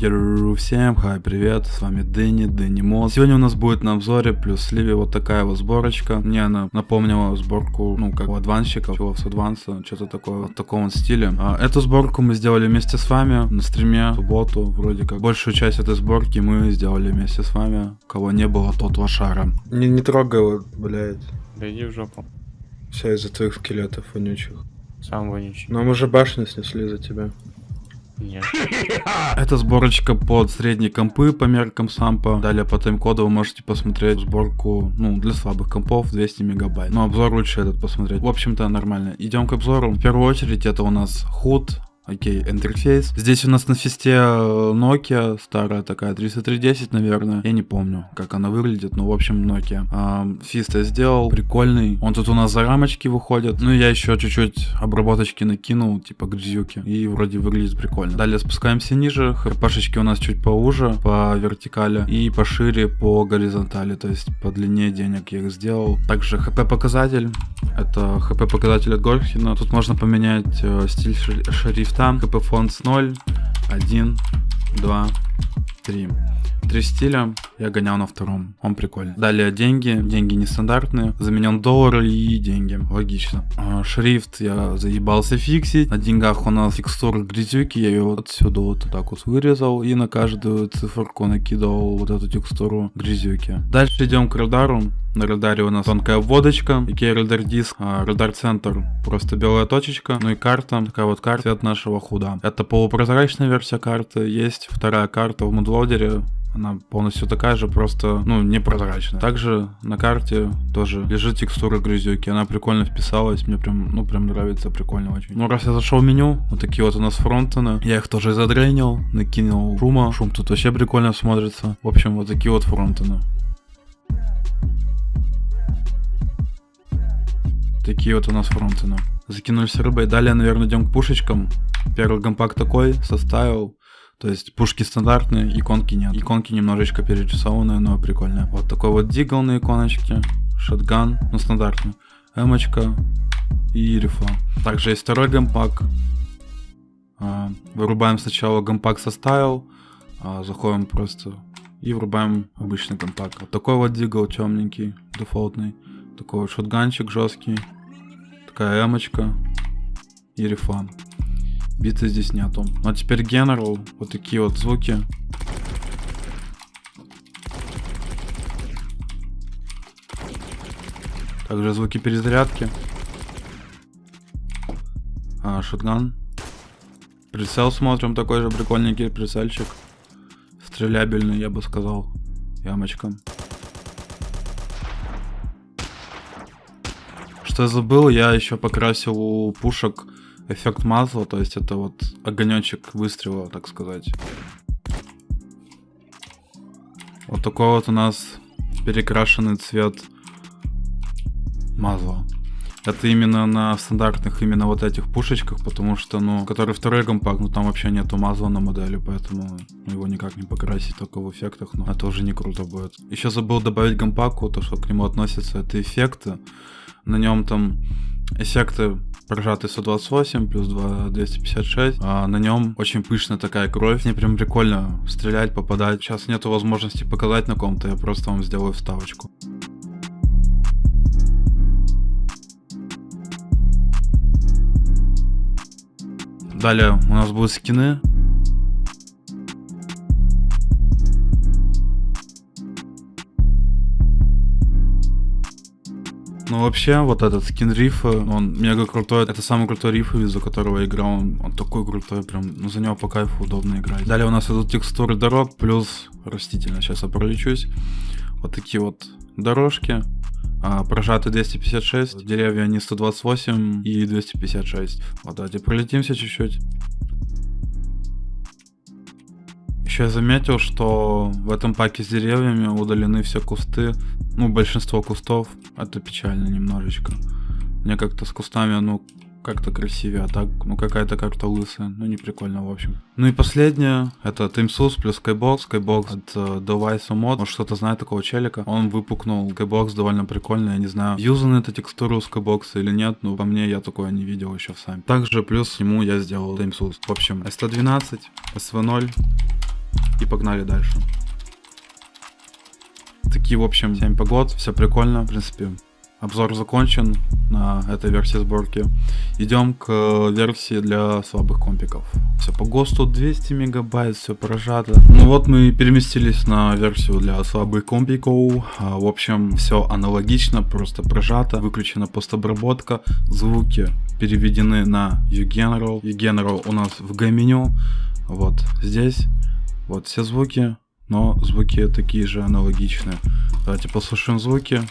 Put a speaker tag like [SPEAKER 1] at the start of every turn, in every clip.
[SPEAKER 1] Йоу, всем хай, привет, с вами Дэнни, Дэнни Мод. Сегодня у нас будет на обзоре плюс сливе вот такая вот сборочка. Мне она напомнила сборку, ну, как у адвансчиков, чего с адванса, что-то такое, в таком вот стиле. А, эту сборку мы сделали вместе с вами на стриме в субботу, вроде как. Большую часть этой сборки мы сделали вместе с вами. Кого не было, тот лошара. Не, не трогай его, блядь.
[SPEAKER 2] Да иди в жопу.
[SPEAKER 1] Все из-за твоих скелетов вонючих.
[SPEAKER 2] Сам вонючий.
[SPEAKER 1] Но мы же башню снесли за тебя.
[SPEAKER 2] Нет.
[SPEAKER 1] Это сборочка под средние компы по меркам сампа. Далее по тайм-коду вы можете посмотреть сборку, ну, для слабых компов 200 мегабайт. Но обзор лучше этот посмотреть. В общем-то, нормально. Идем к обзору. В первую очередь это у нас худ Окей, интерфейс. Здесь у нас на фисте э, Nokia, старая такая, 3310, наверное. Я не помню, как она выглядит, но в общем Nokia. А, фист я сделал, прикольный. Он тут у нас за рамочки выходит. Ну, я еще чуть-чуть обработочки накинул, типа грязюки. И вроде выглядит прикольно. Далее спускаемся ниже. ХПшечки у нас чуть поуже, по вертикали. И пошире по горизонтали, то есть по длине денег я их сделал. Также хп показатель. Это хп показатель от Горхина. Тут можно поменять э, стиль шрифта там КП фонд с 0, 1, 2, 3. Три стиля я гонял на втором. Он прикольный. Далее деньги. Деньги нестандартные. Заменен доллар и деньги. Логично. А, шрифт я заебался фиксить. На деньгах у нас текстура грязюки. Я ее отсюда вот так вот вырезал. И на каждую циферку накидывал вот эту текстуру грязюки. Дальше идем к радару. На радаре у нас тонкая обводочка, Ikea радар диск, а, радар центр, просто белая точечка, ну и карта, такая вот карта цвет нашего худа. Это полупрозрачная версия карты, есть вторая карта в мудлодере, она полностью такая же, просто, ну, непрозрачная. Также на карте тоже лежит текстура грязюки. Она прикольно вписалась. Мне прям, ну, прям нравится, прикольно очень. Ну, раз я зашел в меню, вот такие вот у нас фронтены. Я их тоже задренил, накинул шума. Шум тут вообще прикольно смотрится. В общем, вот такие вот фронтены. Такие вот у нас фронтены. Закинулись рыбой. Далее, наверное, идем к пушечкам. Первый компакт такой, составил. То есть пушки стандартные, иконки нет. Иконки немножечко перерисованные, но прикольные. Вот такой вот дигл на иконочке, шотган, ну стандартный, эмочка и рифла. Также есть второй гампак. А, вырубаем сначала гампак со стайл, а, заходим просто и врубаем обычный гампак. Вот такой вот дигл темненький, дефолтный. Такой вот шотганчик жесткий. Такая эмочка и рифла. Биты здесь нету. Ну а теперь General. Вот такие вот звуки. Также звуки перезарядки. А, шотган. Прицел смотрим, такой же прикольненький прицельчик. Стрелябельный, я бы сказал. Ямочка. Что я забыл, я еще покрасил пушек эффект масла, то есть это вот огонечек выстрела, так сказать. Вот такой вот у нас перекрашенный цвет мазла. Это именно на стандартных именно вот этих пушечках, потому что, ну, который второй компакт, ну там вообще нету мазла на модели, поэтому его никак не покрасить только в эффектах, но это уже не круто будет. Еще забыл добавить гампаку, то что к нему относятся это эффекты. На нем там эффекты прожатый 128 плюс 2 256. А на нем очень пышная такая кровь. Мне прям прикольно стрелять, попадать. Сейчас нету возможности показать на ком-то, я просто вам сделаю вставочку. Далее у нас будут скины. Ну вообще, вот этот скин рифа, он мега крутой. Это самый крутой риф, из-за которого я играл. Он, он такой крутой, прям, ну за него по кайфу удобно играть. Далее у нас идут текстуры дорог, плюс растительность. Сейчас я пролечусь. Вот такие вот дорожки. А, прожаты 256, деревья они 128 и 256. Вот давайте пролетимся чуть-чуть. Еще я заметил, что в этом паке с деревьями удалены все кусты ну, большинство кустов, это печально немножечко. Мне как-то с кустами, ну, как-то красивее, а так, ну какая-то карта лысая, ну не прикольно в общем. Ну и последнее, это TeamSUS плюс Skybox, Skybox от uh, Device Mod, может кто-то знает такого челика, он выпукнул, Skybox довольно прикольный, я не знаю, юзана эта текстура у Skybox или нет, но по мне я такое не видел еще сами. Также плюс ему я сделал TeamSUS. В общем, S112, SV0 и погнали дальше. Такие, в общем, 7 погод, все прикольно, в принципе, Обзор закончен на этой версии сборки. Идем к версии для слабых компиков. Все по ГОСТу 200 мегабайт, все прожато. Ну вот мы переместились на версию для слабых компиков. А, в общем, все аналогично, просто прожато. Выключена постобработка. Звуки переведены на uGeneral. uGeneral у нас в G-меню. Вот здесь. Вот все звуки, но звуки такие же аналогичные. Давайте послушаем звуки.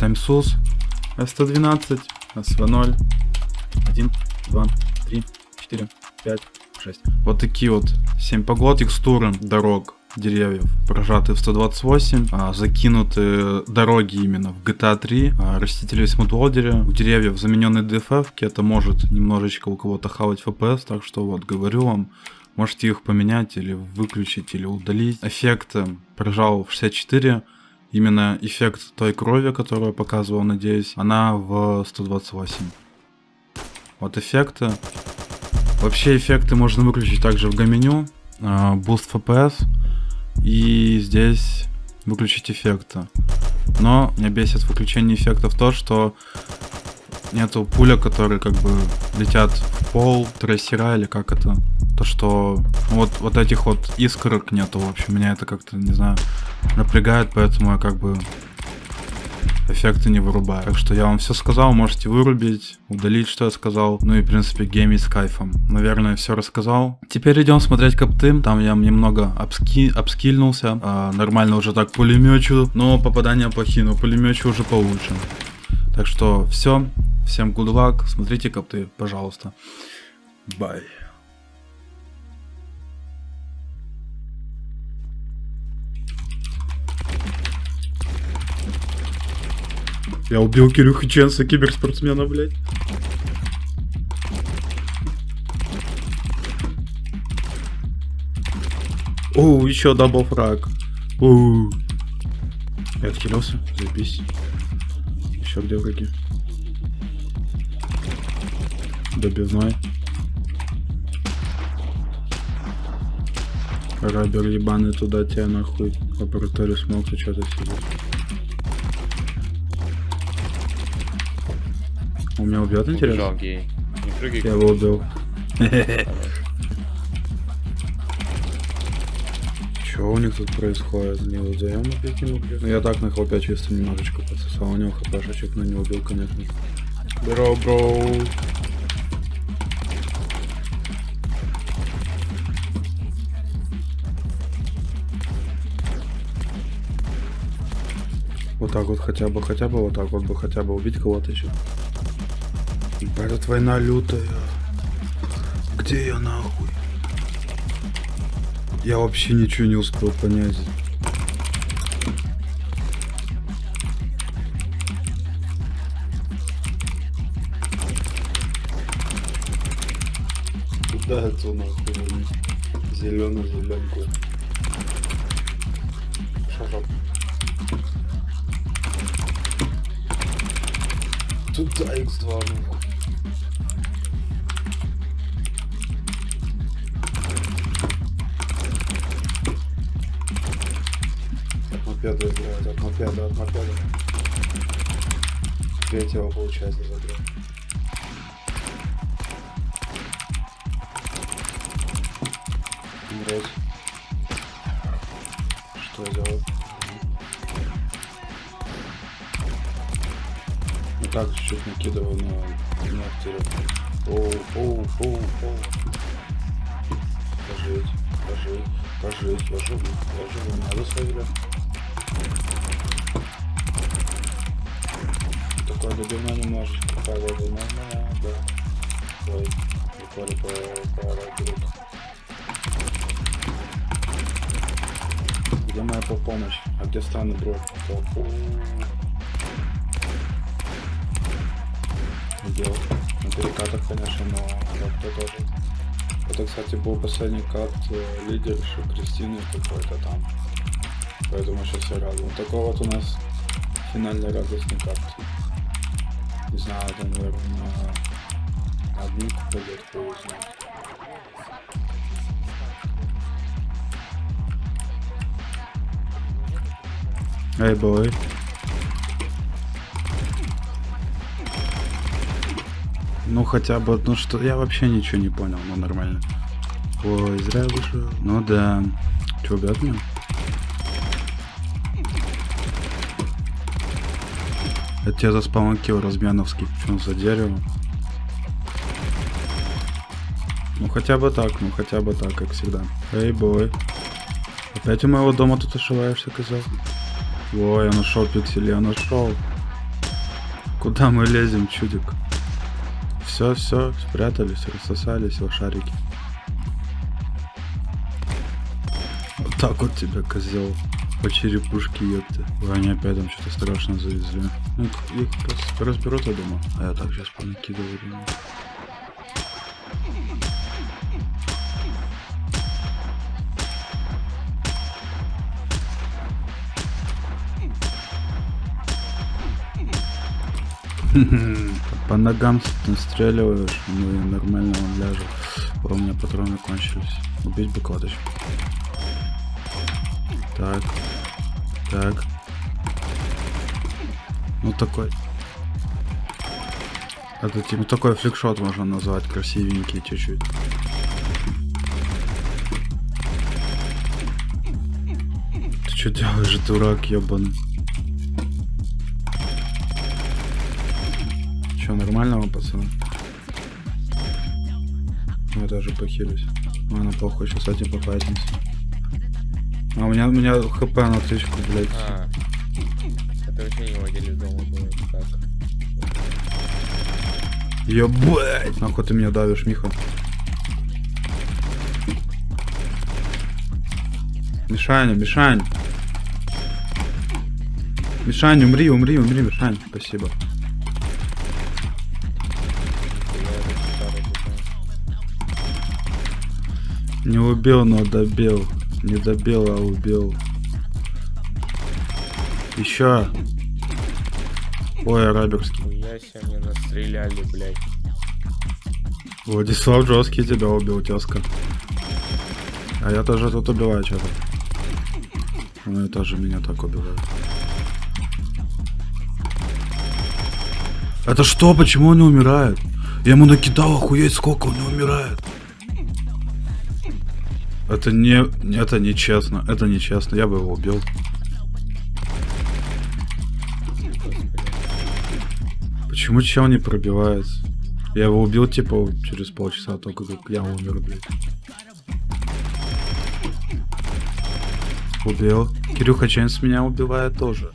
[SPEAKER 1] TimeSUS S112, SV0, 1, 2, 3, 4, 5, 6. Вот такие вот 7 погод, текстуры дорог, деревьев прожаты в 128, а, закинуты дороги именно в GTA 3, а, растители в смутлодере, у деревьев замененные DFF, это может немножечко у кого-то хавать FPS, так что вот говорю вам, можете их поменять или выключить или удалить. Эффекты прожал в 64, именно эффект той крови, которую я показывал, надеюсь, она в 128. Вот эффекты. Вообще эффекты можно выключить также в G-меню. А, Boost FPS. И здесь выключить эффекты. Но меня бесит выключение эффектов то, что нету пуля, которые как бы летят в пол, трассера или как это. То, что вот, вот этих вот искорок нету, в общем, меня это как-то, не знаю, напрягает, поэтому я как бы эффекты не вырубаю. Так что я вам все сказал, можете вырубить, удалить, что я сказал. Ну и, в принципе, геймить с кайфом. Наверное, все рассказал. Теперь идем смотреть копты. Там я немного обски... обскильнулся. А, нормально уже так пулемечу, но попадания плохие, но пулемечу уже получше. Так что все. Всем good luck. Смотрите копты, пожалуйста. Bye. Я убил Кирюхи Ченса, киберспортсмена, блядь. О, еще double frag. Оу. Я отхилился, заебись. Еще где враги? Добивной. Рабер ебаный туда тебя нахуй. Лабораторию смог, ты что-то сидишь. Он меня убьет, интересно?
[SPEAKER 2] Убежал гей. Не прыгай.
[SPEAKER 1] Я его убил. Что у них тут происходит? Не узнаем опять не убил. Ну я так на хлопя чисто немножечко подсосал. У него хпшечек, но не убил, конечно. Бро, бро. Вот так вот хотя бы, хотя бы вот так вот бы хотя бы убить кого-то еще. Этот война лютая. Где я нахуй? Я вообще ничего не успел понять. Куда это нахуй? Зеленый зеленку. Туда X2 нахуй. От мопеда играет, от мопеда, от мопеда. Третьего получается забрал. Умереть. Что делать? Так чуть-чуть накидывал, но не обтерел. Оу, оу, оу, оу. Пожить, пожить, пожить, я живу, я живу, надо свои Такое добивно немножечко, такая вот нормально, да. Ой, буквально по, по, по, Где моя помощь? А где странный бро? Фу. Делал. На перекатах, конечно, но как-то тоже. Это, кстати, был последний кат э, лидерши Кристины какой-то там. Поэтому сейчас я рад. Вот такой вот у нас финальный радостный кат. Не знаю, это, наверное, на админку пойдет, его знает. Эй, бой. Ну хотя бы, ну что, я вообще ничего не понял, ну нормально. Ой, зря вышел. Ну да. Че, убьет меня? Это тебе за спаун килл разменовский. Что за дерево? Ну хотя бы так, ну хотя бы так, как всегда. Эй, бой. Опять у моего дома тут ошиваешься, козел? Ой, я нашел пиксель, я нашел. Куда мы лезем, чудик? Все, все, спрятались, рассосались лошарики. Вот так вот тебя, козел. По черепушке, ёпта. Ой, они опять там что-то страшно завезли. Ну, их, их разберут, я думаю. А я так сейчас понакидываю. думаю. По ногам настреливаешь, ну и нормально он ляжет. О, у меня патроны кончились. Убить бы кладочку. Так. Так. Ну такой. Это типа такой фликшот можно назвать, красивенький чуть-чуть. Ты что делаешь, дурак, ебаный? Че, нормально вам, пацаны? Ну, Я даже похилюсь. Ладно, похуй, сейчас этим пофайтимся. А у меня, у меня хп на тысячку, блядь.
[SPEAKER 2] А, это вообще не владелец дома был, это так.
[SPEAKER 1] Ебать! Нахуй ты меня давишь, Миха? Мишаня, Мишань! Мишань, умри, умри, умри, Мишань. Спасибо. Не убил, но добил. Не добил, а убил. Еще. Ой, араберский.
[SPEAKER 2] Хуя себе мне настреляли, блядь.
[SPEAKER 1] Владислав жесткий тебя убил, тезка. А я тоже тут убиваю что-то. Ну и тоже меня так убивают. Это что? Почему он не умирает? Я ему накидал охуеть сколько он не умирает. Это не... Это нечестно. Это нечестно. Я бы его убил. Почему чел не пробивается? Я его убил, типа, через полчаса, только как я умер, блядь. Убил. Кирюха Чейнс меня убивает тоже.